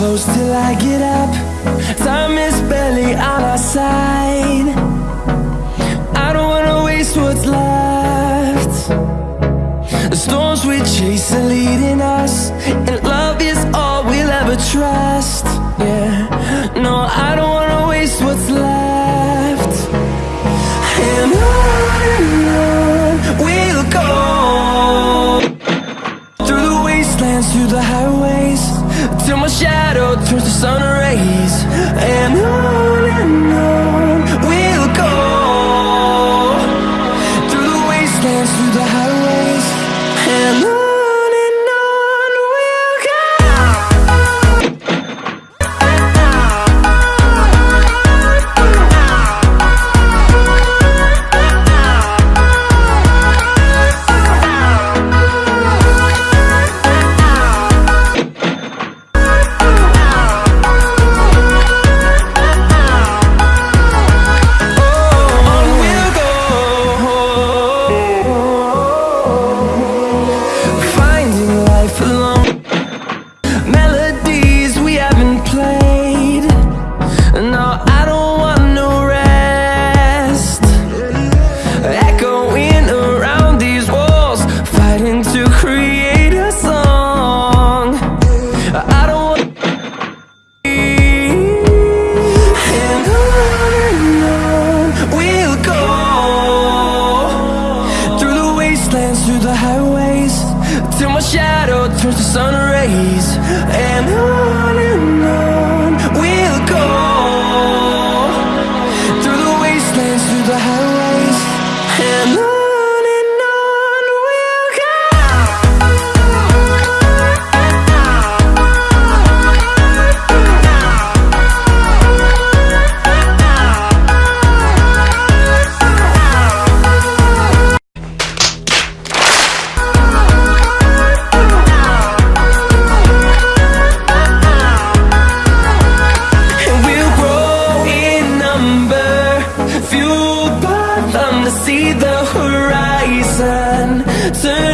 close till I get up. Time is barely on our side. I don't wanna waste what's left. The storms we chase are leading us And love sun rays and on and on through the highways Till my shadow turns to sun rays And on and on We'll go Through the wastelands, through the highways And on turn